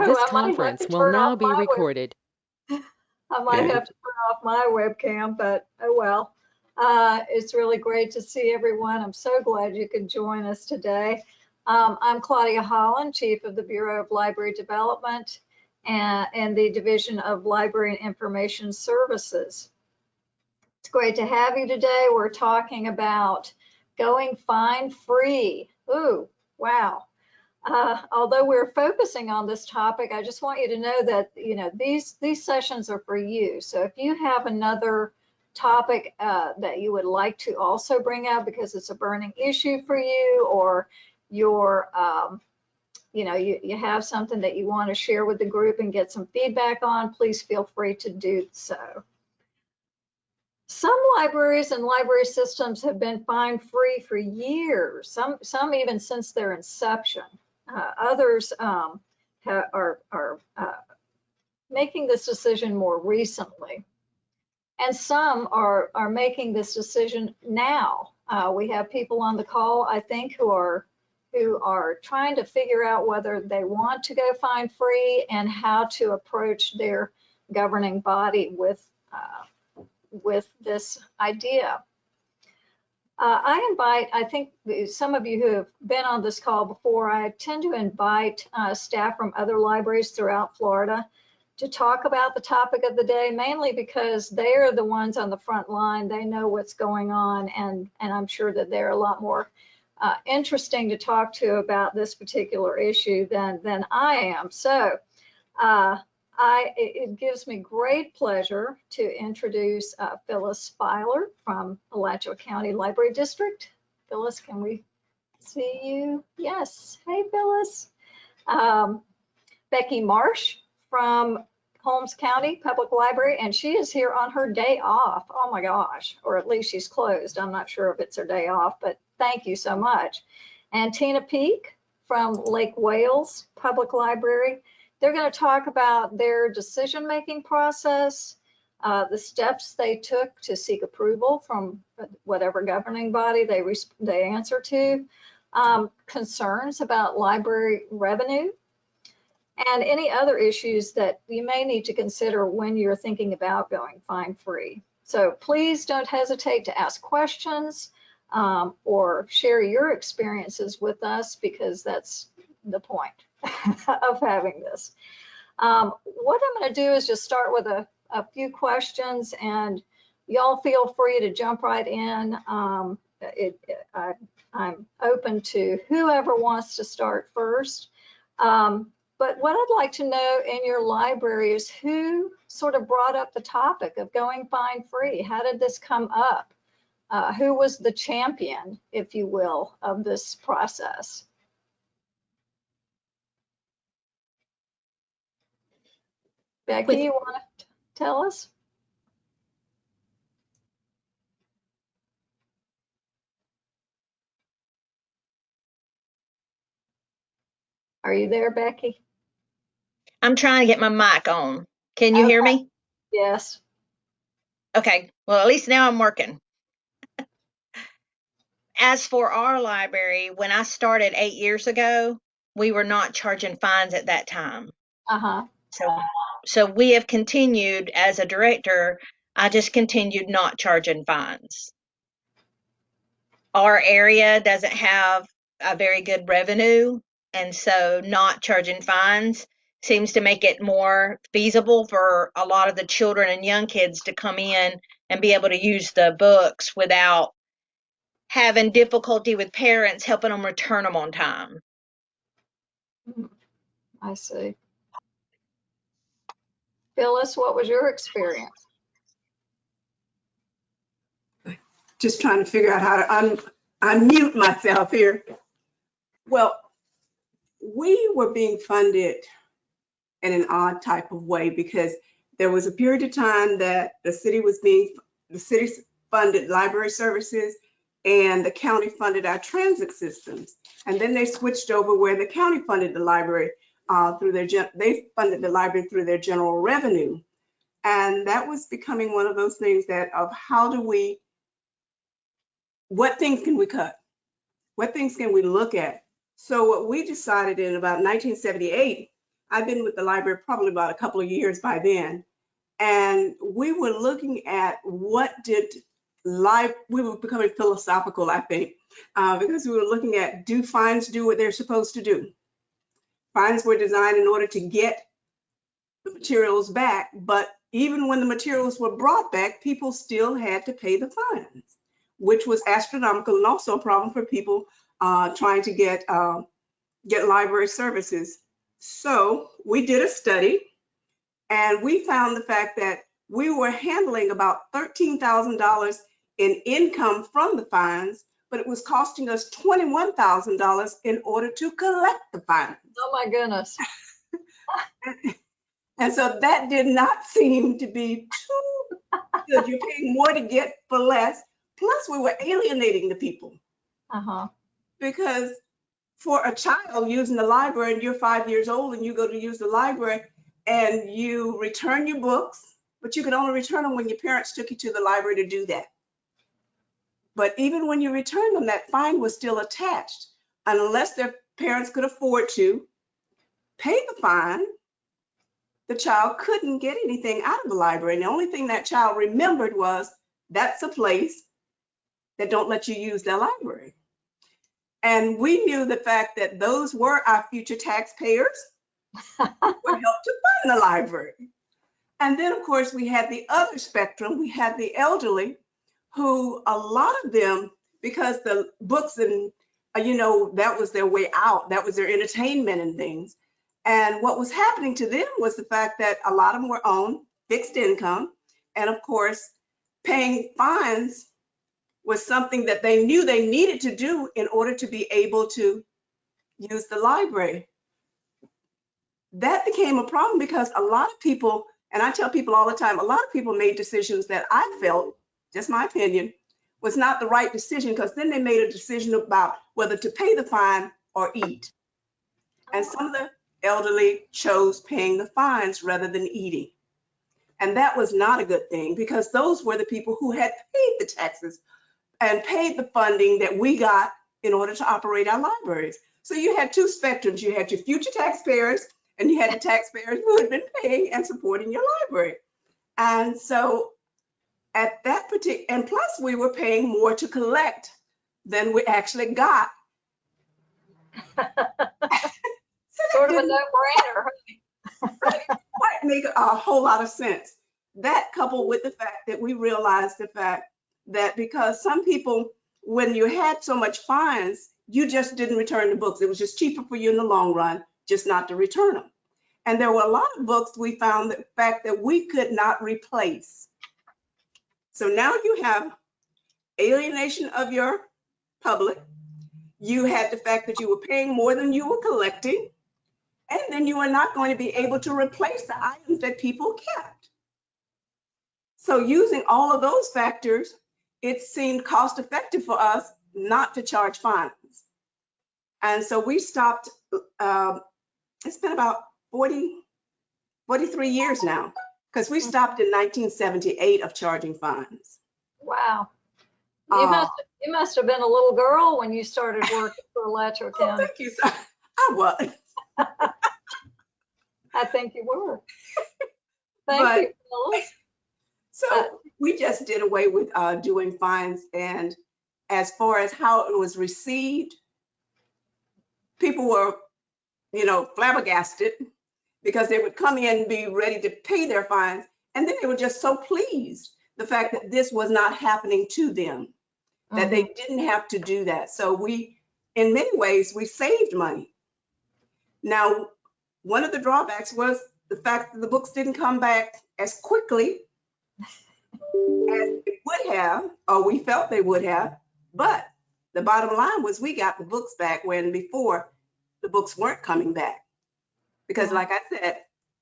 Oh, This I conference will now be recorded. I might have to turn off my webcam, but oh well. Uh, it's really great to see everyone. I'm so glad you could join us today. Um, I'm Claudia Holland, Chief of the Bureau of Library Development and, and the Division of Library and Information Services. It's great to have you today. We're talking about going fine free. Ooh, wow. Uh, although we're focusing on this topic, I just want you to know that, you know, these, these sessions are for you. So if you have another topic uh, that you would like to also bring up because it's a burning issue for you or you're, um, you know, you, you have something that you want to share with the group and get some feedback on, please feel free to do so. Some libraries and library systems have been fine free for years, some, some even since their inception. Uh, others um, are, are uh, making this decision more recently. And some are, are making this decision now. Uh, we have people on the call, I think, who are who are trying to figure out whether they want to go find free and how to approach their governing body with uh, with this idea. Uh, I invite, I think some of you who have been on this call before, I tend to invite uh, staff from other libraries throughout Florida to talk about the topic of the day, mainly because they are the ones on the front line. They know what's going on, and, and I'm sure that they're a lot more uh, interesting to talk to about this particular issue than, than I am. So uh, I, it, gives me great pleasure to introduce uh, Phyllis Filer from Alachua County Library District. Phyllis, can we see you? Yes. Hey, Phyllis. Um, Becky Marsh from Holmes County Public Library, and she is here on her day off. Oh my gosh, or at least she's closed. I'm not sure if it's her day off, but thank you so much. And Tina Peak from Lake Wales Public Library. They're going to talk about their decision-making process, uh, the steps they took to seek approval from whatever governing body they, they answer to, um, concerns about library revenue, and any other issues that you may need to consider when you're thinking about going fine free. So please don't hesitate to ask questions um, or share your experiences with us because that's the point of having this. Um, what I'm going to do is just start with a, a few questions and y'all feel free to jump right in. Um, it, it, I, am open to whoever wants to start first. Um, but what I'd like to know in your library is who sort of brought up the topic of going fine free? How did this come up? Uh, who was the champion, if you will, of this process? Becky, With- you want to tell us? Are you there, Becky? I'm trying to get my mic on. Can you hear me? Yes. Okay. Well, at least now I'm working. As for our library, when I started eight years ago, we were not charging fines at that time. Uh-huh. So, so we have continued as a director. I just continued not charging fines. Our area doesn't have a very good revenue, and so not charging fines seems to make it more feasible for a lot of the children and young kids to come in and be able to use the books without having difficulty with parents helping them return them on time. I see. Phyllis, what was your experience? just trying to figure out how to un, unmute myself here. Well, we were being funded in an odd type of way because there was a period of time that the city was being, the city funded library services and the county funded our transit systems. And then they switched over where the county funded the library uh, through their, they funded the library through their general revenue. And that was becoming one of those things that of how do we what things can we cut? What things can we look at? So what we decided in about 1978 I've been with the library probably about a couple of years by then. And we were looking at what did life, we were becoming philosophical, I think, uh, because we were looking at do fines do what they're supposed to do? Fines were designed in order to get the materials back, but even when the materials were brought back, people still had to pay the fines, which was astronomical and also a problem for people uh, trying to get uh, get library services. So we did a study and we found the fact that we were handling about $13,000 in income from the fines, but it was costing us $21,000 in order to collect the fines. Oh, my goodness. And so that did not seem to be too good. You're paying more to get for less. Plus, we were alienating the people Uh-huh. because for a child using the library and you're five years old and you go to use the library and you return your books, but you can only return them when your parents took you to the library to do that. But even when you returned them, that fine was still attached unless their parents could afford to pay the fine. The child couldn't get anything out of the library. And the only thing that child remembered was that's a place that don't let you use their library. And we knew the fact that those were our future taxpayers who would help to fund the library. And then, of course, we had the other spectrum. We had the elderly who a lot of them, because the books and, uh, you know, that was their way out, that was their entertainment and things. And what was happening to them was the fact that a lot of them were on fixed income. And of course, paying fines was something that they knew they needed to do in order to be able to use the library. That became a problem because a lot of people, and I tell people all the time, a lot of people made decisions that I felt, just my opinion, was not the right decision because then they made a decision about whether to pay the fine or eat. And some of the elderly chose paying the fines rather than eating. And that was not a good thing because those were the people who had paid the taxes and paid the funding that we got in order to operate our libraries. So you had two spectrums. You had your future taxpayers and you had the taxpayers who had been paying and supporting your library. And so at that particular, and plus we were paying more to collect than we actually got. Sort of a no-brainer. quite make a whole lot of sense. That coupled with the fact that we realized the fact that because some people, when you had so much fines, you just didn't return the books. It was just cheaper for you in the long run, just not to return them. And there were a lot of books we found the fact that we could not replace. So now you have alienation of your public. You had the fact that you were paying more than you were collecting. And then you are not going to be able to replace the items that people kept. So using all of those factors, it seemed cost effective for us not to charge fines. And so we stopped, um, it's been about 40, 43 years now, because we stopped in 1978 of charging fines. Wow. You Uh, must, you must have been a little girl when you started working for Alachua Oh, County. thank you, sir. I was. I think you were. But- Thank you, Phyllis. Uh, So we just did away with uh, doing fines and as far as how it was received, people were, you know, flabbergasted because they would come in and be ready to pay their fines. And then they were just so pleased the fact that this was not happening to them, that they mm-hmm. didn't have to do that. So we, in many ways, we saved money. Now, one of the drawbacks was the fact that the books didn't come back as quickly as they would have, or we felt they would have. But the bottom line was we got the books back when before the books weren't coming back. Because like I said,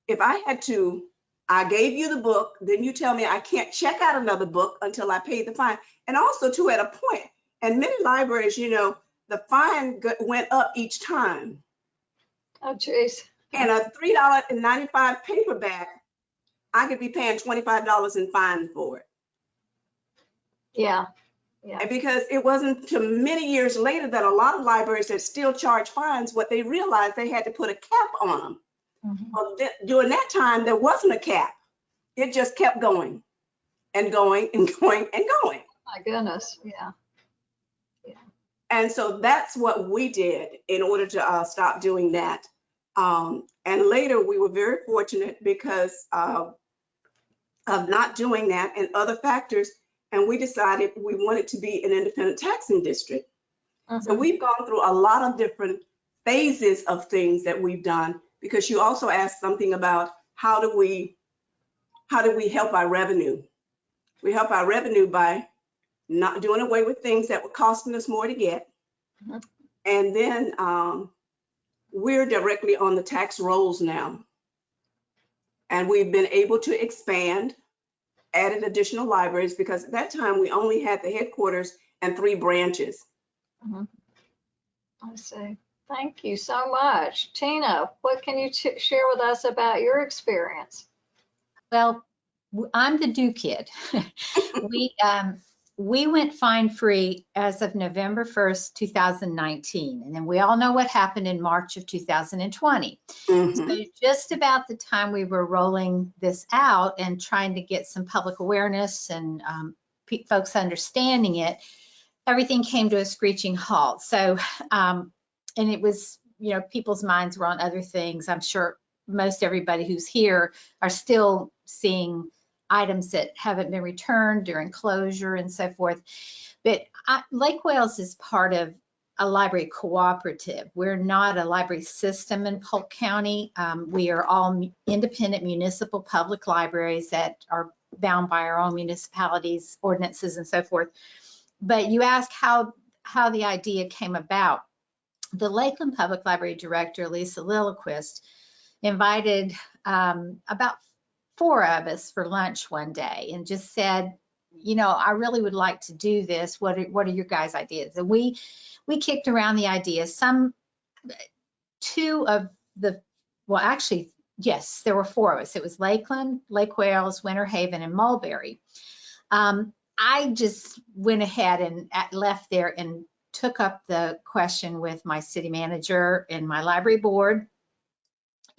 if I had to, I gave you the book, then you tell me I can't check out another book until I pay the fine. And also too, at a point, and many libraries, you know, the fine went up each time. Oh, jeez. And a three dollar and ninety-five paperback, I could be paying twenty-five dollars in fine for it. Yeah. And because it wasn't to many years later that a lot of libraries that still charge fines, what they realized they had to put a cap on them. Mhm. Well, th- during that time, there wasn't a cap. It just kept going and going and going and going. My goodness, yeah. And so that's what we did in order to uh, stop doing that. Um, and later, we were very fortunate because uh, of not doing that and other factors. And we decided we wanted to be an independent taxing district. So Mhm. we've gone through a lot of different phases of things that we've done because you also asked something about how do we how do we help our revenue? We help our revenue by not doing away with things that were costing us more to get. Mhm. And then um, we're directly on the tax rolls now. And we've been able to expand, added additional libraries because at that time we only had the headquarters and three branches. I see. Thank you so much. Tina, what can you ch- share with us about your experience? Well, I'm the do kid. we um, we went fine free as of November 1st, 2019, and then we all know what happened in March of 2020. Mhm. So just about the time we were rolling this out and trying to get some public awareness and um, folks understanding it, everything came to a screeching halt. So, um, and it was, you know, people's minds were on other things. I'm sure most everybody who's here are still seeing items that haven't been returned during closure and so forth. But I, Lake Wales is part of a library cooperative. We're not a library system in Polk County. Um, we are all independent municipal public libraries that are bound by our own municipalities, ordinances and so forth. But you ask how, how the idea came about. The Lakeland Public Library Director, Lisa Lilliquist, invited um, about four of us for lunch one day and just said, you know, I really would like to do this. What are, what are your guys' ideas? And we we kicked around the ideas. Some two of the well, actually, yes, there were four of us. It was Lakeland, Lake Wales, Winter Haven, and Mulberry. Um, I just went ahead and at- left there and took up the question with my city manager and my library board.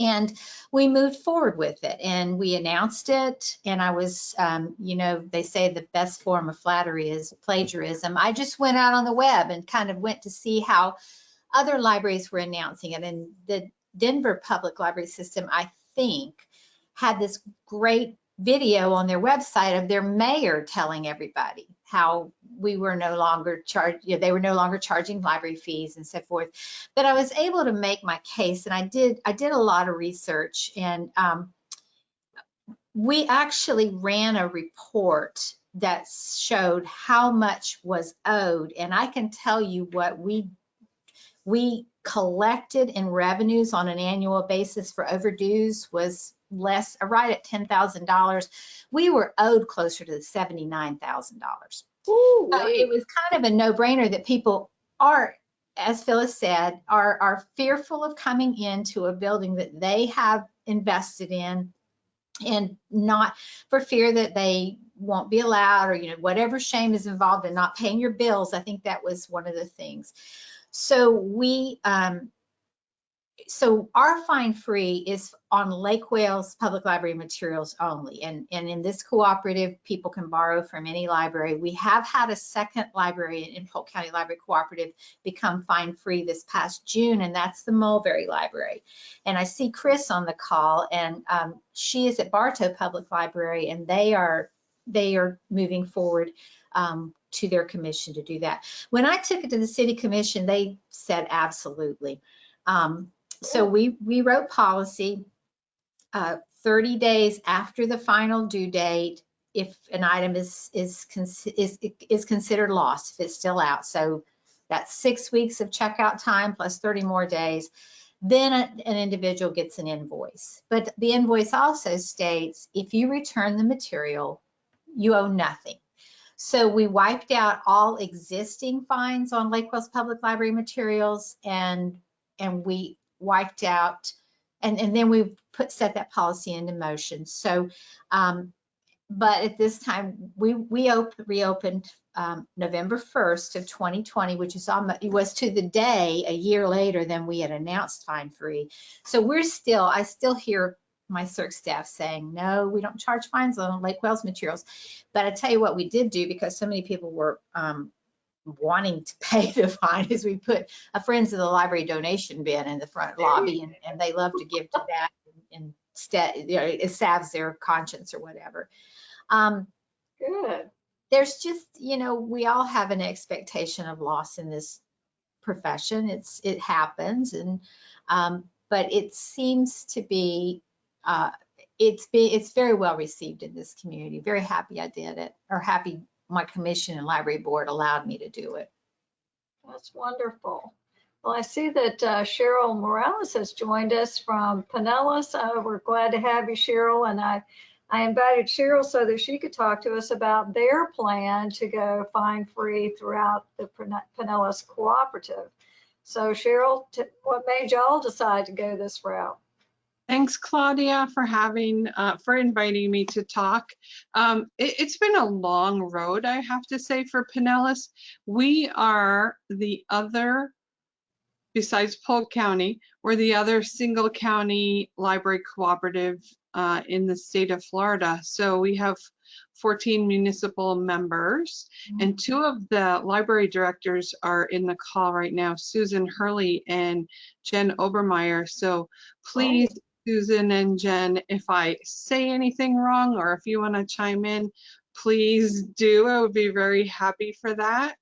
And we moved forward with it and we announced it. And I was, um, you know, they say the best form of flattery is plagiarism. I just went out on the web and kind of went to see how other libraries were announcing it. And the Denver Public Library System, I think, had this great video on their website of their mayor telling everybody how we were no longer charged, you know, they were no longer charging library fees and so forth. But I was able to make my case and I did, I did a lot of research and um, we actually ran a report that showed how much was owed. And I can tell you what we, we collected in revenues on an annual basis for overdues was less, uh, right at $10,000. We were owed closer to $79,000. Ooh, So it was kind of a no-brainer that people are, as Phyllis said, are, are fearful of coming into a building that they have invested in and not for fear that they won't be allowed or, you know, whatever shame is involved in not paying your bills. I think that was one of the things. So we, um, so our fine free is on Lake Wales Public Library materials only. And, and in this cooperative, people can borrow from any library. We have had a second library in Polk County Library Cooperative become fine free this past June, and that's the Mulberry Library. And I see Chris on the call, and um, she is at Bartow Public Library, and they are they are moving forward um, to their commission to do that. When I took it to the city commission, they said absolutely. Um, so we, we wrote policy, uh, 30 days after the final due date, if an item is, is, is, is considered lost, if it's still out. So that's six weeks of checkout time plus 30 more days. Then an individual gets an invoice. But the invoice also states, if you return the material, you owe nothing. So we wiped out all existing fines on Lake Wales Public Library materials and, and we wiped out, and, and then we put, set that policy into motion. So, um, but at this time, we, we op- reopened um, November 1st of 2020, which is almost, it was to the day a year later than we had announced fine free. So we're still, I still hear my circ staff saying, no, we don't charge fines on Lake Wales materials. But I tell you what we did do because so many people were um, wanting to pay the fine is we put a Friends of the Library donation bin in the front lobby and, and they love to give to that and instead, you know, it salves their conscience or whatever. Um, Good. there's just, you know, we all have an expectation of loss in this profession. It's, it happens and, um, but it seems to be, uh, it's be, it's very well received in this community. Very happy I did it or happy my commission and library board allowed me to do it. That's wonderful. Well, I see that uh, Cheryl Morales has joined us from Pinellas. Uh, We're glad to have you, Cheryl, and I, I invited Cheryl so that she could talk to us about their plan to go fine-free throughout the Pine- Pinellas Cooperative. So Cheryl, what made y'all decide to go this route? Thanks, Claudia, for having, uh, for inviting me to talk. Um, it, has been a long road, I have to say, for Pinellas. We are the other, besides Polk County, we're the other single county library cooperative uh, in the state of Florida. So we have 14 municipal members and two of the library directors are in the call right now, Susan Hurley and Jen Obermeyer. So please, Susan and Jen, if I say anything wrong or if you want to chime in, please do. I would be very happy for that.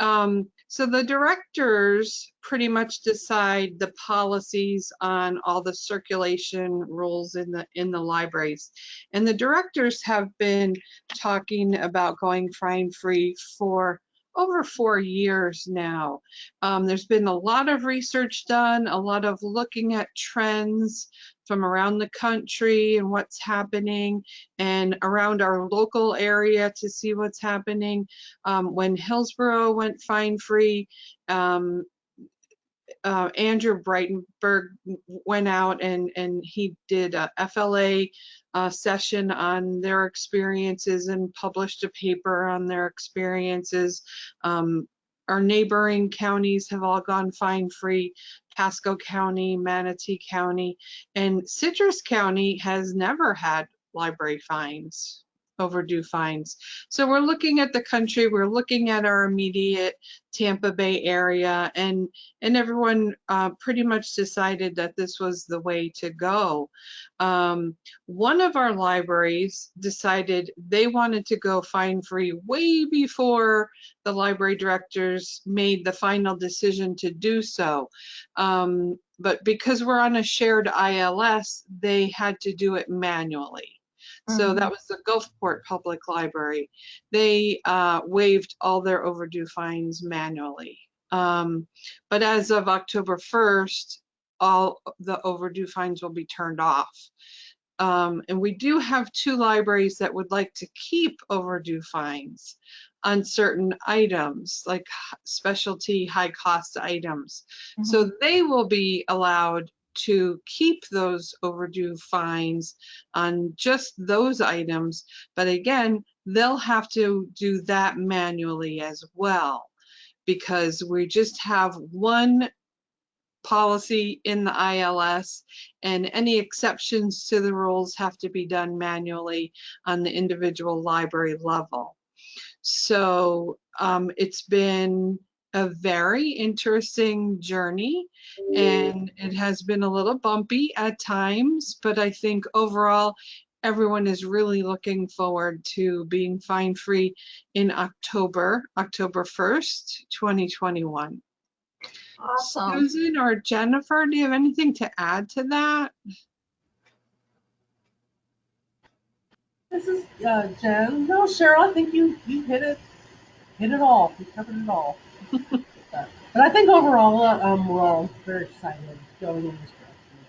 Um, so the directors pretty much decide the policies on all the circulation rules in the in the libraries. And the directors have been talking about going fine free for over four years now. Um, there's been a lot of research done, a lot of looking at trends from around the country and what's happening and around our local area to see what's happening. Um, when Hillsborough went fine free, um, uh, Andrew Breidenbaugh went out and, and he did a FLA uh, session on their experiences and published a paper on their experiences. Um, our neighboring counties have all gone fine free. Pasco County, Manatee County, and Citrus County has never had library fines overdue fines. So we're looking at the country, we're looking at our immediate Tampa Bay area and and everyone uh, pretty much decided that this was the way to go. Um, one of our libraries decided they wanted to go fine free way before the library directors made the final decision to do so. Um, but because we're on a shared ILS, they had to do it manually. So that was the Gulfport Public Library. They uh, waived all their overdue fines manually. Um, but as of October 1st, all the overdue fines will be turned off. Um, and we do have two libraries that would like to keep overdue fines on certain items, like specialty high cost items. So they will be allowed to keep those overdue fines on just those items. But again, they'll have to do that manually as well because we just have one policy in the ILS and any exceptions to the rules have to be done manually on the individual library level. So um, it's been a very interesting journey and it has been a little bumpy at times, but I think overall everyone is really looking forward to being fine free in October, October 1st, 2021. Awesome. Susan or Jennifer, do you have anything to add to that? This is uh, Jen. No, Cheryl, I think you you hit it hit it all. You covered it all. But, I think overall, um, we're all very excited going in this direction.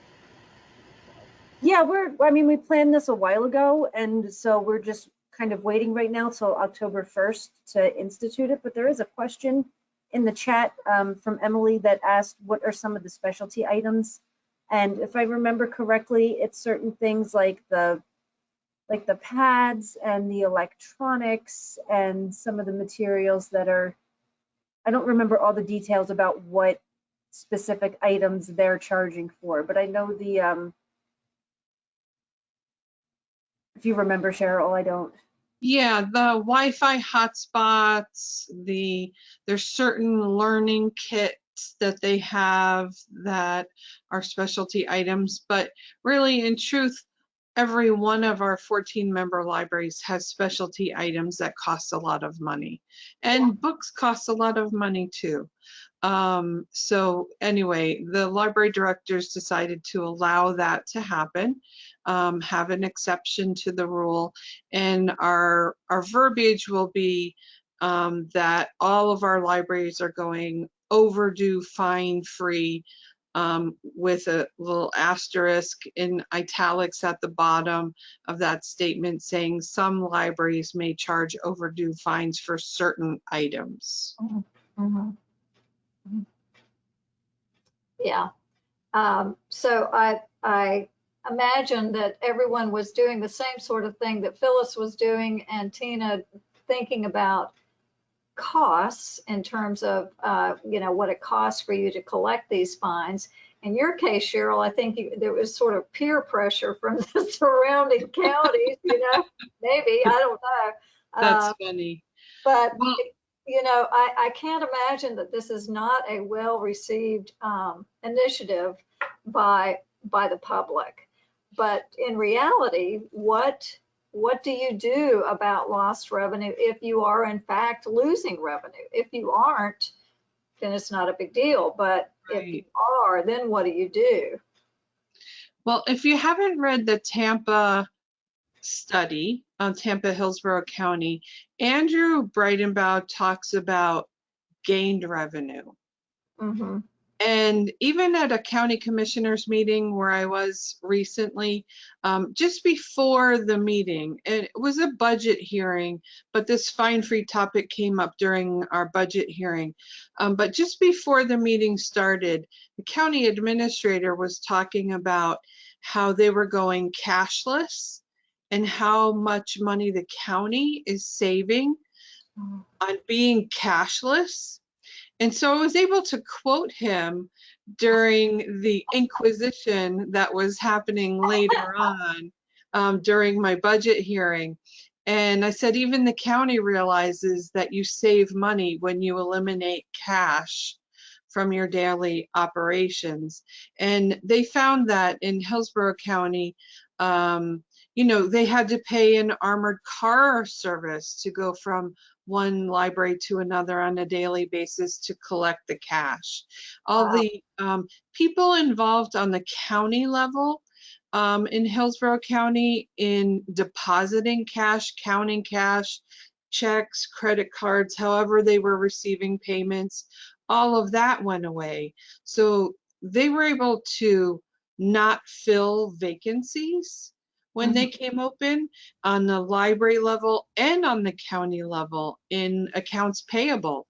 Yeah, we're, I mean, we planned this a while ago, and so we're just kind of waiting right now till October 1st to institute it. But there is a question in the chat um, from Emily that asked, what are some of the specialty items? And if I remember correctly, it's certain things like the like the pads and the electronics and some of the materials that are, I don't remember all the details about what specific items they're charging for, but I know the, um, if you remember Cheryl, I don't. Yeah, the Wi-Fi hotspots, the, there's certain learning kits that they have that are specialty items, but really in truth, every one of our 14 member libraries has specialty items that cost a lot of money. And books cost a lot of money too. Um, so anyway, the library directors decided to allow that to happen, um, have an exception to the rule. And our, our verbiage will be um, that all of our libraries are going overdue fine free um, with a little asterisk in italics at the bottom of that statement saying some libraries may charge overdue fines for certain items. Mhm. Mhm. Yeah. Um, so I, I imagine that everyone was doing the same sort of thing that Phyllis was doing and Tina thinking about costs in terms of, uh, you know, what it costs for you to collect these fines. In your case, Cheryl, I think you, there was sort of peer pressure from the surrounding counties, you know, maybe, I don't know. That's Uh, funny. but, Well- you know, I, I can't imagine that this is not a well-received um, initiative by, by the public. But in reality, what, what do you do about lost revenue if you are in fact losing revenue? If you aren't, then it's not a big deal. But if you are, then what do you do? Well, if you haven't read the Tampa study on Tampa Hillsborough County, Andrew Breidenbaugh talks about gained revenue. Mhm. And even at a county commissioners meeting where I was recently, um, just before the meeting, it was a budget hearing, but this fine free topic came up during our budget hearing. Um, but just before the meeting started, the county administrator was talking about how they were going cashless and how much money the county is saving Mhm. on being cashless. And so I was able to quote him during the inquisition that was happening later on um, during my budget hearing. And I said, even the county realizes that you save money when you eliminate cash from your daily operations. And they found that in Hillsborough County, um, you know, they had to pay an armored car service to go from one library to another on a daily basis to collect the cash. All Wow. the um, people involved on the county level um, in Hillsborough County in depositing cash, counting cash, checks, credit cards, however they were receiving payments, all of that went away. So they were able to not fill vacancies when they came open on the library level and on the county level in accounts payable.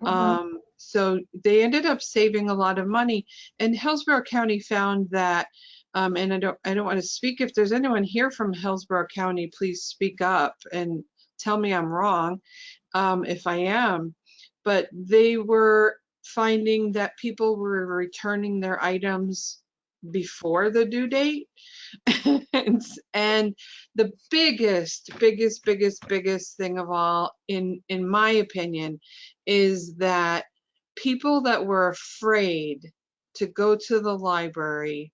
Mhm. Um, so they ended up saving a lot of money. And Hillsborough County found that, um, and I don't, I don't want to speak. If there's anyone here from Hillsborough County, please speak up and tell me I'm wrong, um, if I am. But they were finding that people were returning their items before the due date. and, and the biggest, biggest, biggest, biggest thing of all, in in my opinion, is that people that were afraid to go to the library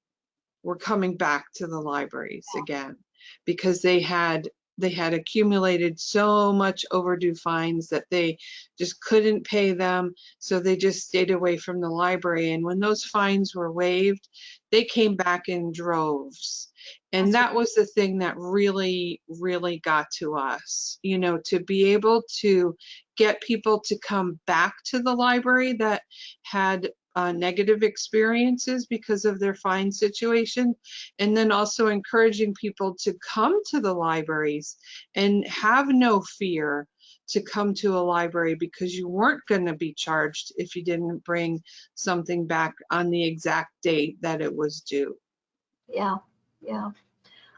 were coming back to the libraries again because they had they had accumulated so much overdue fines that they just couldn't pay them. So they just stayed away from the library. And when those fines were waived they came back in droves. And that was the thing that really really got to us you know to be able to get people to come back to the library that had uh, negative experiences because of their fine situation and then also encouraging people to come to the libraries and have no fear to come to a library because you weren't going to be charged if you didn't bring something back on the exact date that it was due. Yeah, yeah.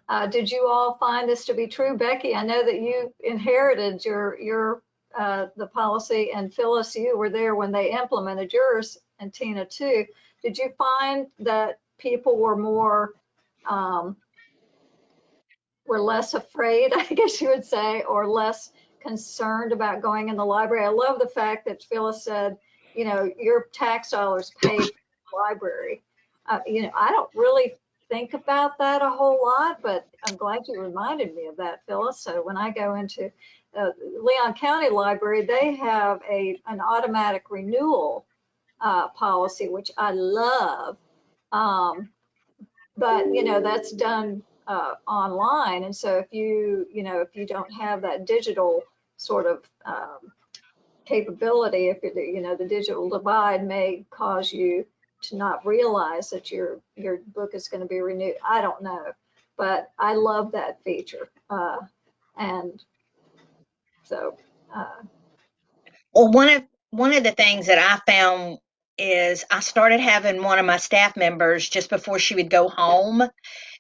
Uh, did you all find this to be true? Becky, I know that you inherited your, your, uh, the policy and Phyllis, you were there when they implemented yours and Tina too. Did you find that people were more, um, were less afraid, I guess you would say, or less concerned about going in the library? I love the fact that Phyllis said, you know, your tax dollars pay for the library. Uh, you know, I don't really think about that a whole lot, but I'm glad you reminded me of that, Phyllis. So when I go into uh, Leon County Library, they have a, an automatic renewal uh, policy, which I love. Um, but, you know, that's done uh, online. And so if you, you know, if you don't have that digital sort of um, capability, if you're, you know, the digital divide may cause you to not realize that your your book is going to be renewed. I don't know, but I love that feature, uh, and so uh, Well, one of one of the things that I found is I started having one of my staff members just before she would go home.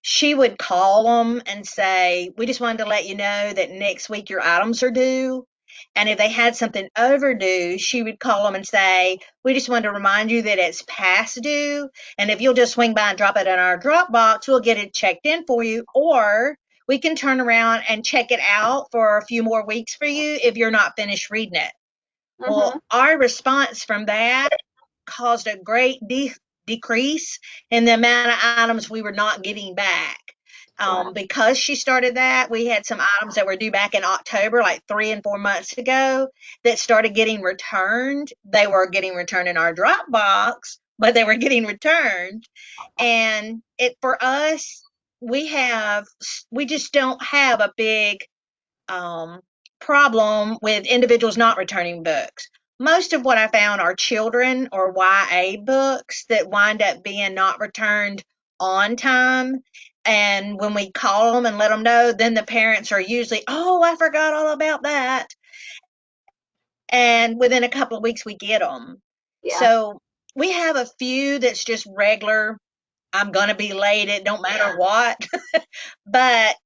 She would call them and say, "We just wanted to let you know that next week your items are due." And if they had something overdue, she would call them and say, "We just wanted to remind you that it's past due, and if you'll just swing by and drop it in our drop box, we'll get it checked in for you, or we can turn around and check it out for a few more weeks for you if you're not finished reading it." mhm. Well, our response from that caused a great de- decrease in the amount of items we were not getting back. Um, because she started that, we had some items that were due back in October, like three and four months ago, that started getting returned. They were getting returned in our Dropbox, but they were getting returned. And it for us, we have we just don't have a big um, problem with individuals not returning books. Most of what I found are children or YA books that wind up being not returned on time. And when we call them and let them know, then the parents are usually, oh, I forgot all about that. And within a couple of weeks, we get them. yeah, So we have a few that's just regular. I'm going to be late. It don't matter what. but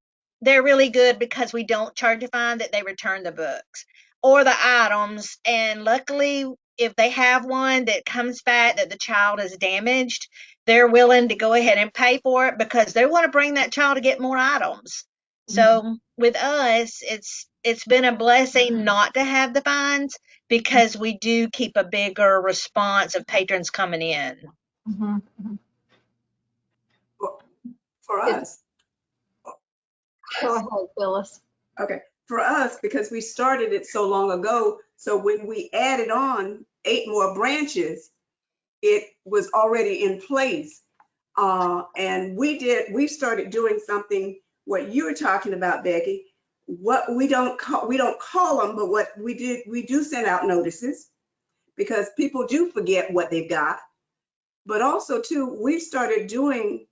they're really good because we don't charge a fine that they return the books or the items. And luckily, if they have one that comes back that the child is damaged, they're willing to go ahead and pay for it because they want to bring that child to get more items. So with us, it's it's been a blessing not to have the fines because we do keep a bigger response of patrons coming in. mhm, mhm. For us, go ahead, Phyllis. okay, for us, because we started it so long ago, so when we added on eight more branches, it was already in place. Uh, and we did, we started doing something, what you were talking about, Becky. What we don't call, we don't call them, but what we did, we do send out notices because people do forget what they've got. But also too, we started doing,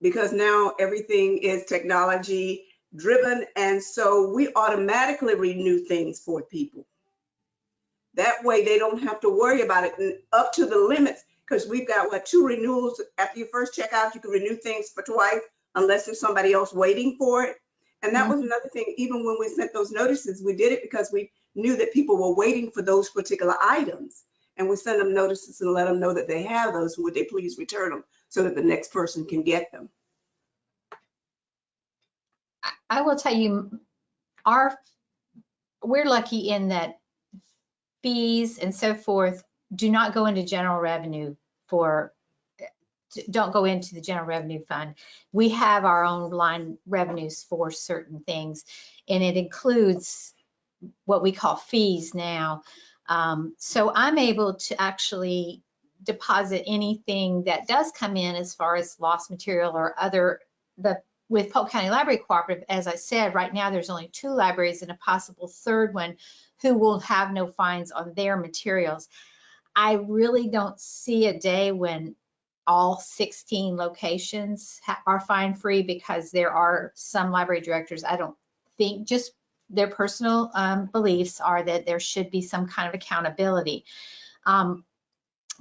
because now everything is technology driven, and so we automatically renew things for people. That way they don't have to worry about it and up to the limits, because we've got what, two renewals. After you first check out, you can renew things for twice unless there's somebody else waiting for it. And that was mm-hmm. another thing, even when we sent those notices, we did it because we knew that people were waiting for those particular items. And we send them notices and let them know that they have those, would they please return them so that the next person can get them. I will tell you, our, we're lucky in that fees and so forth do not go into general revenue for, don't go into the general revenue fund. We have our own line revenues for certain things, and it includes what we call fees now. Um, So I'm able to actually deposit anything that does come in as far as lost material or other, the with Polk County Library Cooperative, as I said, right now there's only two libraries and a possible third one who will have no fines on their materials. I really don't see a day when all 16 locations are fine free because there are some library directors, I don't think, just their personal um, beliefs are that there should be some kind of accountability. Um,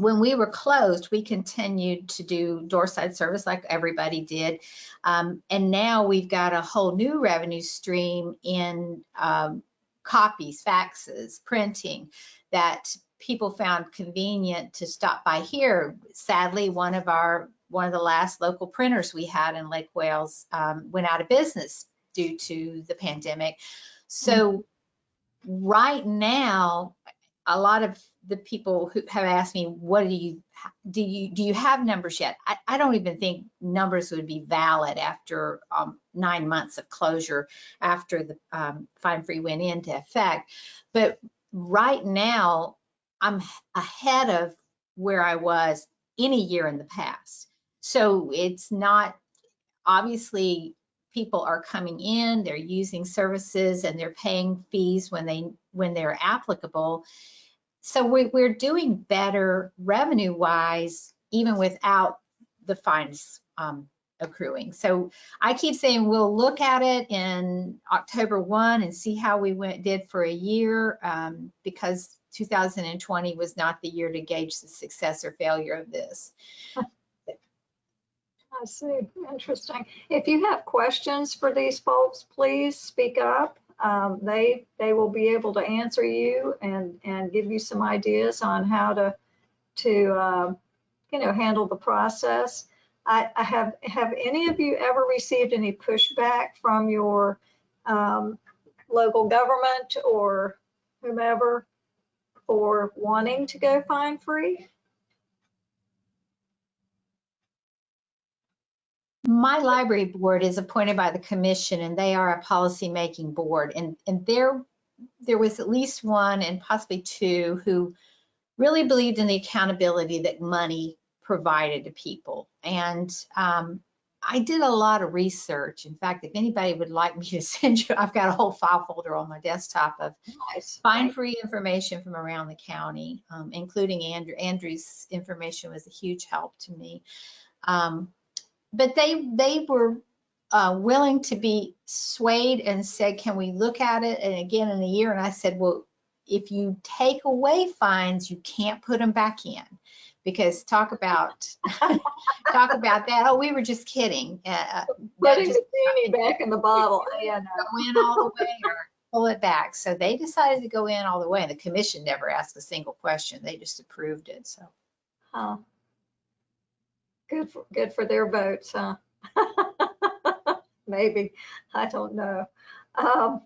when we were closed, we continued to do doorside service like everybody did. Um, and now we've got a whole new revenue stream in um, copies, faxes, printing that people found convenient to stop by here. Sadly, one of our one of the last local printers we had in Lake Wales um, went out of business due to the pandemic. So right now, a lot of the people who have asked me, what do you, do you, do you have numbers yet? I, I don't even think numbers would be valid after um, nine months of closure after the um, fine free went into effect. But right now, I'm ahead of where I was any year in the past. So it's not, obviously, people are coming in, they're using services and they're paying fees when they, when they're applicable. So we, we're doing better revenue wise, even without the fines um, accruing. So I keep saying we'll look at it in October 1 and see how we went did for a year um, because 2020 was not the year to gauge the success or failure of this. I see. Interesting. If you have questions for these folks, please speak up. Um, they they will be able to answer you and and give you some ideas on how to to um, you know handle the process. I, I have have any of you ever received any pushback from your um, local government or whomever for wanting to go fine free? My library board is appointed by the commission and they are a policy making board and, and there, there was at least one and possibly two who really believed in the accountability that money provided to people. And um, I did a lot of research. In fact, if anybody would like me to send you, I've got a whole file folder on my desktop of Nice. fine free information from around the county, um, including Andrew. Andrew's information was a huge help to me. Um, but they they were uh, willing to be swayed and said, "Can we look at it?" And again in a year, and I said, "Well, if you take away fines, you can't put them back in." Because talk about talk about that. Oh, we were just kidding. Uh, Putting just- the genie back in the bottle. Yeah, go in all the way or pull it back. So they decided to go in all the way. And the commission never asked a single question. They just approved it. So Huh. Good for, good for their votes, huh? Maybe, I don't know. Um,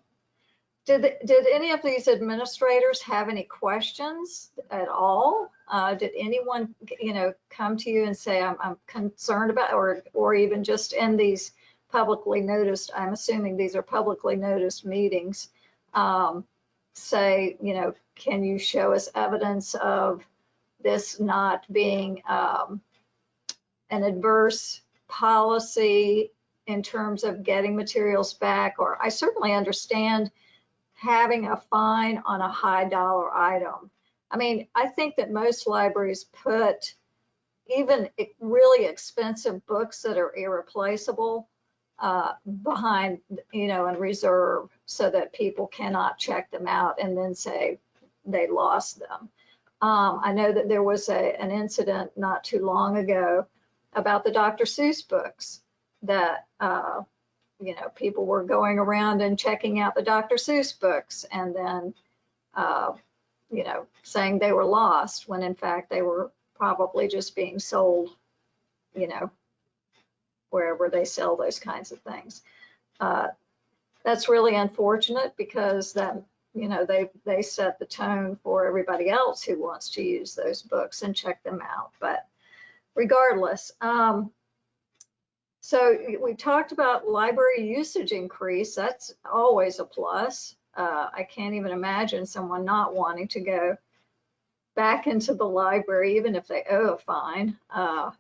Did, did any of these administrators have any questions at all? Uh, Did anyone, you know, come to you and say, I'm, I'm concerned about, or, or even just in these publicly noticed, I'm assuming these are publicly noticed meetings, um, say, you know, can you show us evidence of this not being um, an adverse policy in terms of getting materials back, or I certainly understand having a fine on a high dollar item. I mean, I think that most libraries put even really expensive books that are irreplaceable uh, behind, you know, in reserve so that people cannot check them out and then say they lost them. Um, I know that there was a, an incident not too long ago about the Dr. Seuss books that, uh, you know, people were going around and checking out the Dr. Seuss books and then, uh, you know, saying they were lost when in fact they were probably just being sold, you know, wherever they sell those kinds of things. Uh, that's really unfortunate because that, you know, they, they set the tone for everybody else who wants to use those books and check them out. But regardless, um, so we talked about library usage increase. That's always a plus. Uh, I can't even imagine someone not wanting to go back into the library, even if they owe a fine. Uh,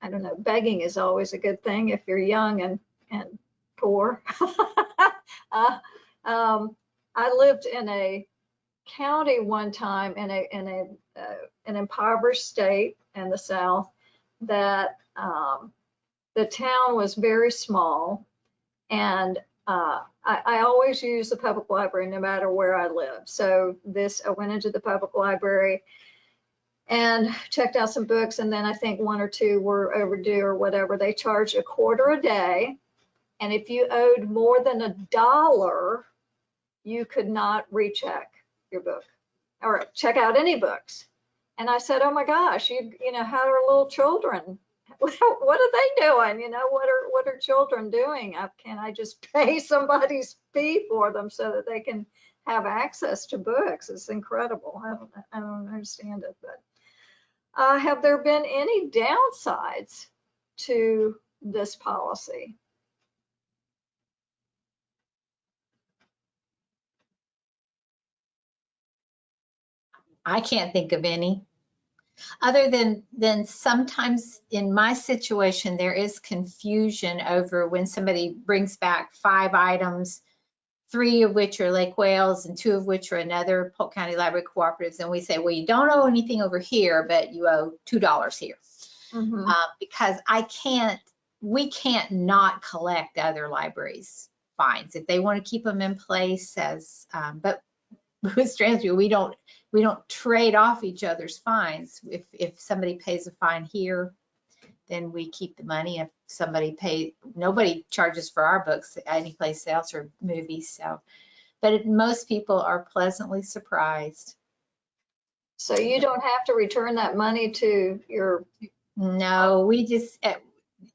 I don't know, begging is always a good thing if you're young and, and poor. uh, um, I lived in a county one time in a, in a, uh, an impoverished state in the South that, um, the town was very small and uh, I, I always use the public library no matter where I live. So this, I went into the public library and checked out some books. And then I think one or two were overdue or whatever. They charged a quarter a day. And if you owed more than a dollar, you could not recheck your book or check out any books. And I said, oh my gosh, you, you know, how are little children? What are they doing? You know, what are, what are children doing? Uh, Can I just pay somebody's fee for them so that they can have access to books? It's incredible. I don't, I don't understand it, but. Uh, have there been any downsides to this policy? I can't think of any. Other than, than sometimes in my situation, there is confusion over when somebody brings back five items, three of which are Lake Wales and two of which are another Polk County Library Cooperatives. And we say, well, you don't owe anything over here, but you owe $2 here. Mhm. Uh, because I can't, we can't not collect other libraries' fines if they want to keep them in place as, um, but with Strandsview, we don't, we don't trade off each other's fines. If, if somebody pays a fine here, then we keep the money. If somebody pay, nobody charges for our books anyplace else or movies, so. But it- most people are pleasantly surprised. So you don't have to return that money to your, No, we just, eh,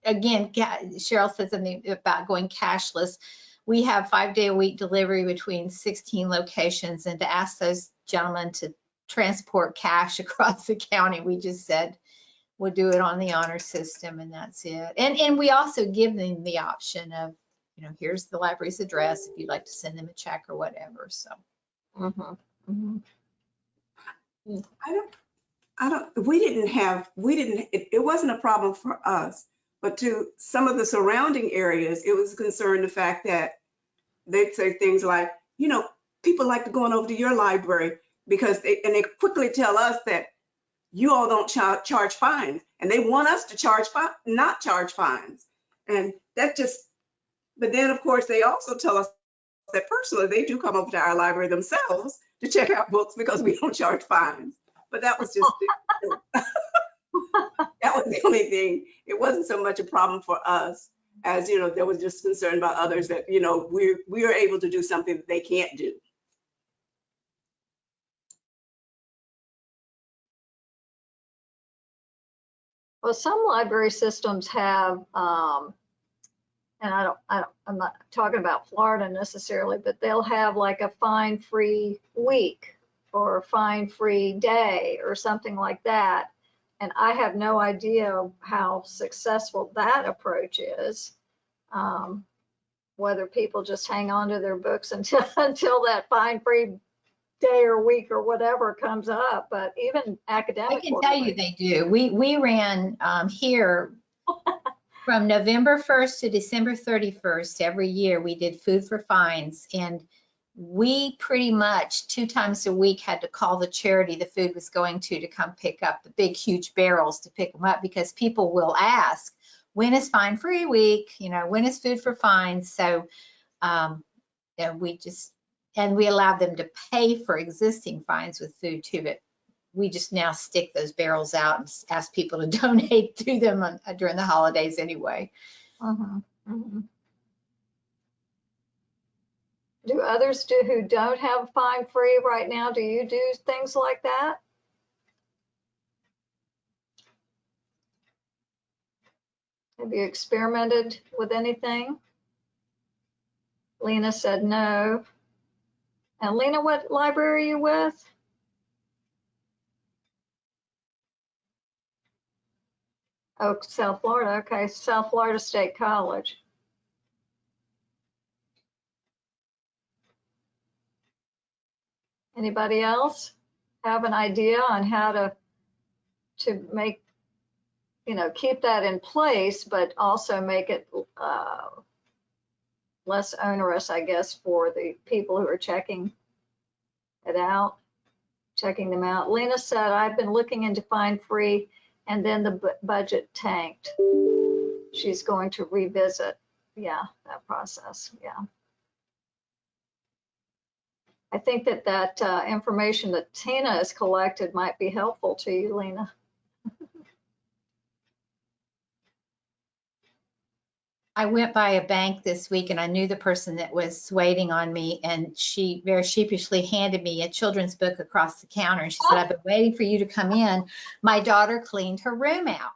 again, Cheryl said something about going cashless. We have five day a week delivery between 16 locations and to ask those gentlemen to transport cash across the county, we just said, we'll do it on the honor system and that's it. And, and we also give them the option of, you know, here's the library's address if you'd like to send them a check or whatever, so. Mhm, mhm. I don't, I don't, we didn't have, we didn't, it, it wasn't a problem for us. But to some of the surrounding areas, it was concerned the fact that they'd say things like, you know, people like to go on over to your library because they, and they quickly tell us that you all don't cha- charge fines and they want us to charge, not charge fines. And that just, but then of course, they also tell us that personally, they do come over to our library themselves to check out books because we don't charge fines. But that was just, that was the only thing. It wasn't so much a problem for us as, you know, there was just concern about others that, you know, we're, we are able to do something that they can't do. Well, some library systems have, um, and I don't, I don't, I'm not talking about Florida necessarily, but they'll have like a fine-free week or a fine-free day or something like that. And I have no idea how successful that approach is. Um, whether people just hang on to their books until, until that fine-free day or week or whatever comes up, but even academic. I can tell you they do. We, we ran um, here from November 1st to December 31st every year. We did food for fines and we pretty much two times a week had to call the charity the food was going to to come pick up the big huge barrels to pick them up because people will ask, when is fine free week? You know, when is food for fines? So um, yeah, we just, and we allowed them to pay for existing fines with food too, but we just now stick those barrels out and ask people to donate to them on- uh, during the holidays anyway. Mhm, mhm. Do others do who don't have fine free right now? Do you do things like that? Have you experimented with anything? Lena said no. And Lena, what library are you with? Oh, South Florida. Okay, South Florida State College. Anybody else have an idea on how to, to make, you know, keep that in place, but also make it uh, less onerous, I guess, for the people who are checking it out, checking them out? Lena said, I've been looking into find free and then the bu- budget tanked. She's going to revisit, yeah, that process, yeah. I think that that uh, information that Tina has collected might be helpful to you, Lena. I went by a bank this week and I knew the person that was waiting on me and she very sheepishly handed me a children's book across the counter. And she said, I've been waiting for you to come in. My daughter cleaned her room out.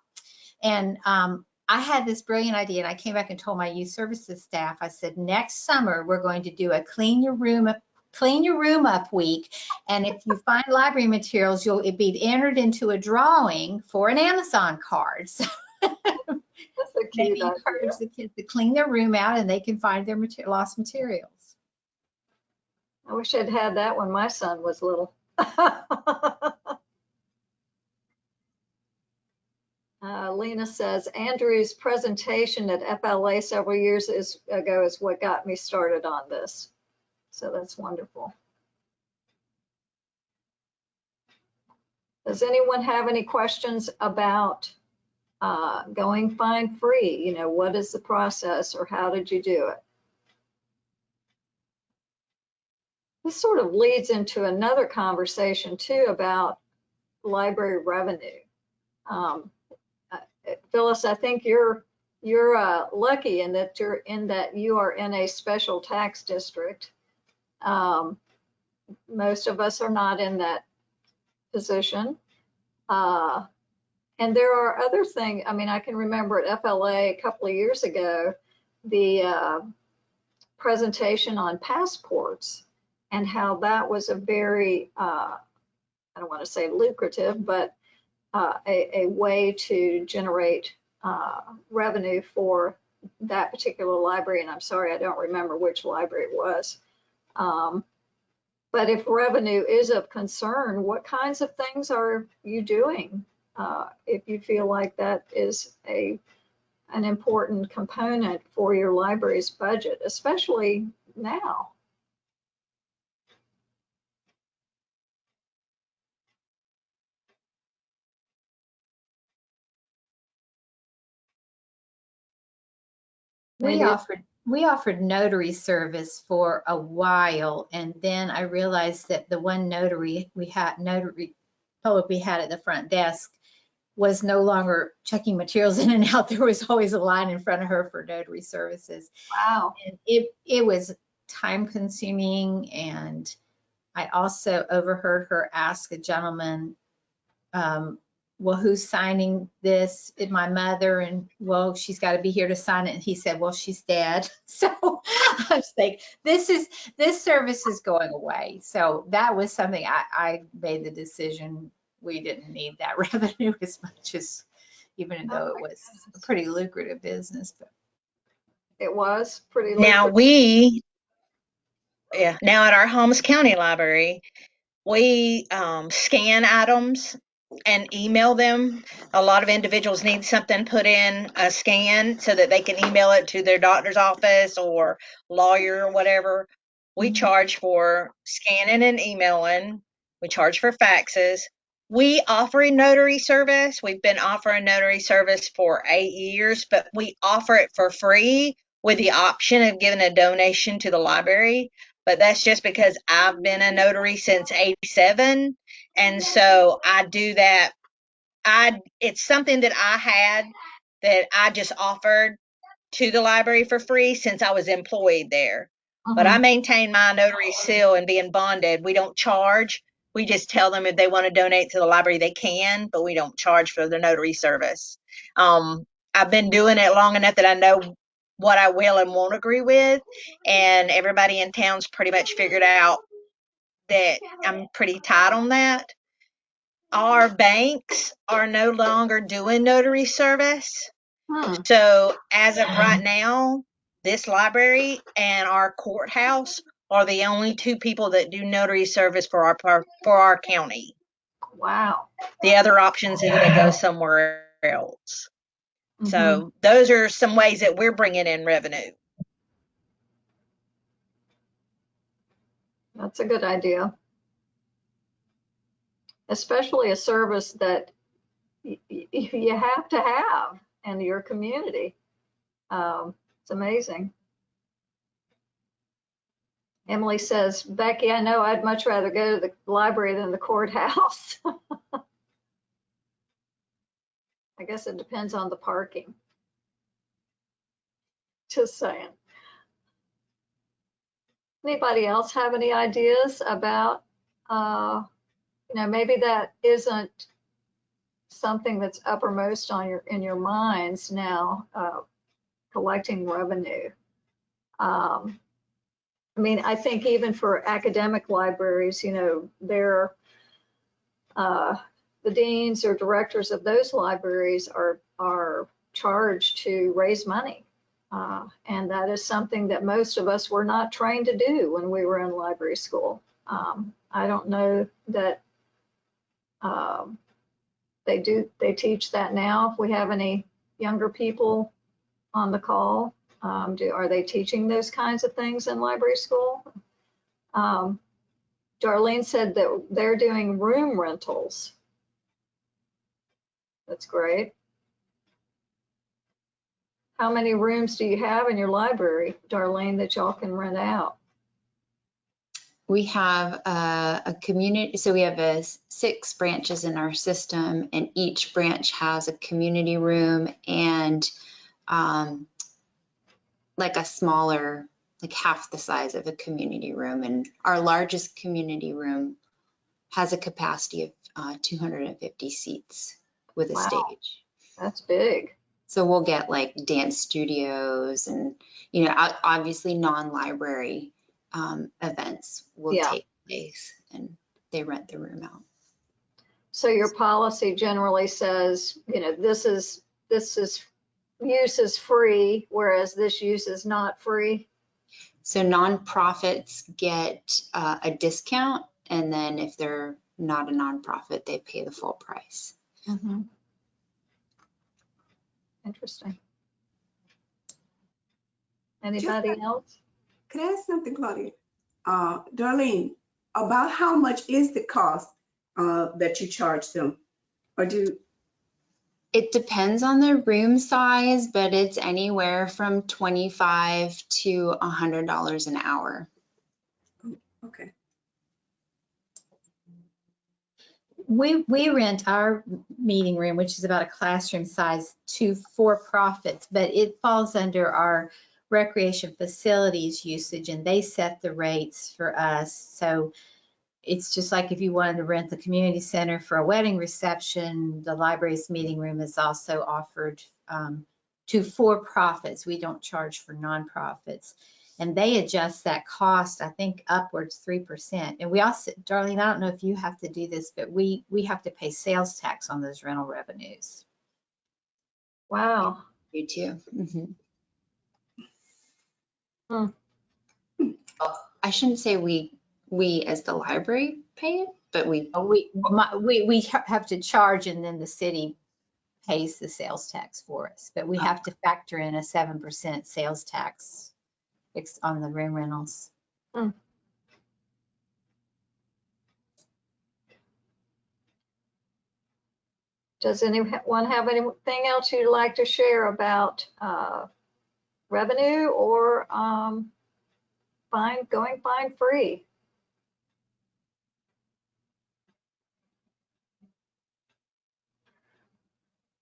And um, I had this brilliant idea and I came back and told my youth services staff, I said, next summer, we're going to do a clean your room up clean your room up week. And if you find library materials, you'll be entered into a drawing for an Amazon card. So That's a maybe cute idea. encourage the kids to clean their room out and they can find their lost materials. I wish I'd had that when my son was little. Uh, Lena says Andrew's presentation at FLA several years is, ago is what got me started on this. So that's wonderful. Does anyone have any questions about uh, going fine free? You know, what is the process or how did you do it? This sort of leads into another conversation too about library revenue. Um, uh, Phyllis, I think you're you're uh, lucky in that you're in that you are in a special tax district. Um, most of us are not in that position. Uh, and there are other things. I mean, I can remember at FLA a couple of years ago the uh, presentation on passports and how that was a very, uh, I don't want to say lucrative, but uh, a, a way to generate uh, revenue for that particular library. And I'm sorry, I don't remember which library it was. Um, but if revenue is of concern, what kinds of things are you doing? Uh, if you feel like that is a an important component for your library's budget, especially now. We offered, we offered notary service for a while and then I realized that the one notary we had, notary public we had at the front desk was no longer checking materials in and out. There was always a line in front of her for notary services. Wow. And it, it was time consuming and I also overheard her ask a gentleman, um, well, who's signing this? Is my mother? And well, she's got to be here to sign it. And he said, well, she's dead. So I was like, this is, this service is going away. So that was something I, I made the decision. We didn't need that revenue as much as, even though it was a pretty lucrative business, but It was pretty. Now lucrative. we, yeah, now at our Holmes County Library, we um, scan items and email them. A lot of individuals need something put in a scan so that they can email it to their doctor's office or lawyer or whatever. We charge for scanning and emailing. We charge for faxes. We offer a notary service. We've been offering notary service for eight years, but we offer it for free with the option of giving a donation to the library. But that's just because I've been a notary since 87. And so I do that. I, it's something that I had that I just offered to the library for free since I was employed there. But I mm-hmm. maintain my notary seal and being bonded. We don't charge. We just tell them if they want to donate to the library, they can, but we don't charge for the notary service. Um, I've been doing it long enough that I know what I will and won't agree with, and everybody in town's pretty much figured out that I'm pretty tight on that. Our banks are no longer doing notary service. Hmm. So as of right now, this library and our courthouse are the only two people that do notary service for our for our county. Wow. The other options is they go somewhere else. Mhm. So those are some ways that we're bringing in revenue. That's a good idea. Especially a service that y- y- you have to have in your community. Um, It's amazing. Emily says, Becky, I know I'd much rather go to the library than the courthouse. I guess it depends on the parking. Just saying. Anybody else have any ideas about, uh, you know, maybe that isn't something that's uppermost on your, in your minds now, uh, collecting revenue. Um, I mean, I think even for academic libraries, you know, they're, uh, the deans or directors of those libraries are, are charged to raise money. Uh, and that is something that most of us were not trained to do when we were in library school. Um, I don't know that um, they do, they teach that now. If we have any younger people on the call, um, do, are they teaching those kinds of things in library school? Um, Darlene said that they're doing room rentals. That's great. How many rooms do you have in your library, Darlene, that y'all can rent out? We have a, a community, so we have a six branches in our system and each branch has a community room and um, like a smaller, like half the size of a community room. And our largest community room has a capacity of uh, 250 seats with a Wow. stage. That's big. So we'll get like dance studios and, you know, obviously non-library um, events will Yeah. take place and they rent the room out. So your policy generally says, you know, this is, this is, use is free, whereas this use is not free. So nonprofits get uh, a discount and then if they're not a nonprofit, they pay the full price. Interesting. Anybody else? Could I ask something, Claudia? Uh, Darlene, about how much is the cost uh, that you charge them? Or do, It depends on the room size, but it's anywhere from 25 to $100 an hour. Oh, okay. We, we rent our meeting room, which is about a classroom size, to for-profits, but it falls under our recreation facilities usage and they set the rates for us. So it's just like if you wanted to rent the community center for a wedding reception, the library's meeting room is also offered um, to for-profits. We don't charge for nonprofits. And they adjust that cost, I think upwards 3%. And we also, Darlene, I don't know if you have to do this, but we, we have to pay sales tax on those rental revenues. Wow. You too. Mhm. Hmm. Well, I shouldn't say we, we as the library pay it, but we, We, my- we, we have to charge and then the city pays the sales tax for us. But we have to factor in a 7% sales tax on the room rentals. Does anyone have anything else you'd like to share about uh, revenue or um, fine, going fine free?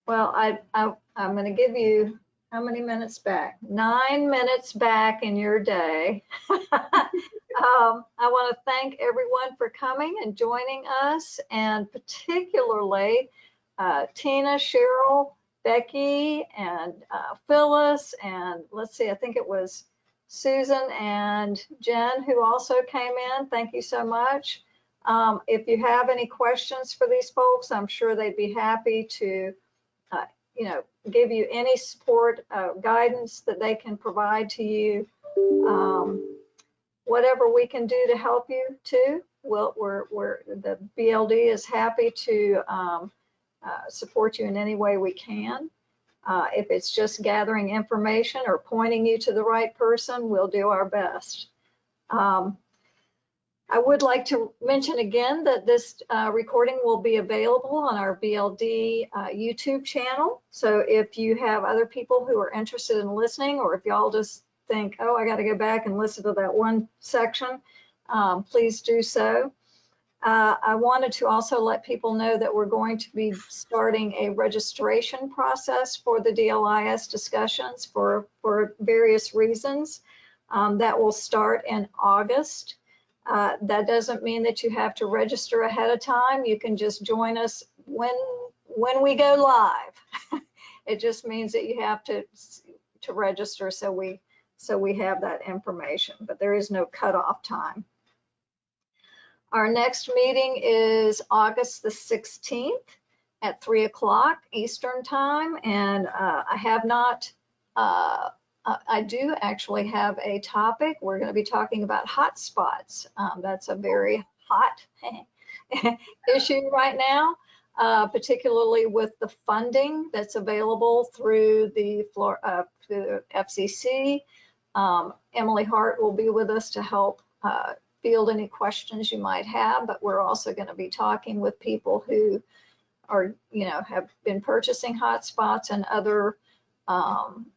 Well, I, I, I'm going to give you, how many minutes back? Nine minutes back in your day. Um, I want to thank everyone for coming and joining us and particularly uh, Tina, Cheryl, Becky, and uh, Phyllis, and let's see, I think it was Susan and Jen who also came in. Thank you so much. Um, if you have any questions for these folks, I'm sure they'd be happy to, you know, give you any support, uh, guidance that they can provide to you. Um, whatever we can do to help you too. We'll, we're, we're, the BLD is happy to um, uh, support you in any way we can. Uh, if it's just gathering information or pointing you to the right person, we'll do our best. Um, I would like to mention again that this uh, recording will be available on our BLD uh, YouTube channel. So if you have other people who are interested in listening, or if y'all just think, oh, I got to go back and listen to that one section, um, please do so. Uh, I wanted to also let people know that we're going to be starting a registration process for the DLIS discussions for, for various reasons. Um, that will start in August. Uh, that doesn't mean that you have to register ahead of time. You can just join us when, when we go live. It just means that you have to, to register so we, so we have that information, but there is no cutoff time. Our next meeting is August the 16th at 3 o'clock Eastern Time, and uh, I have not, uh, I I do actually have a topic. We're going to be talking about hotspots. Um, That's a very hot issue right now, uh, particularly with the funding that's available through the Flor- uh, through FCC. Um, Emily Hart will be with us to help uh, field any questions you might have, but we're also going to be talking with people who are, you know, have been purchasing hotspots and other um,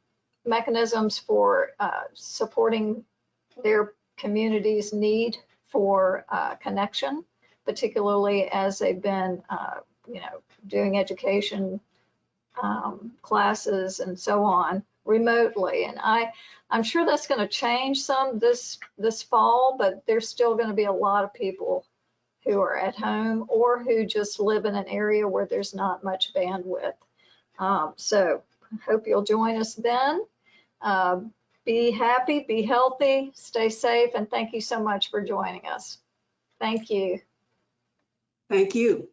mechanisms for uh, supporting their community's need for uh, connection, particularly as they've been, uh, you know, doing education um, classes and so on remotely. And I, I'm sure that's going to change some this this fall, but there's still going to be a lot of people who are at home or who just live in an area where there's not much bandwidth. Um, so hope you'll join us then. Um, be happy, be healthy, stay safe, and thank you so much for joining us. Thank you. Thank you.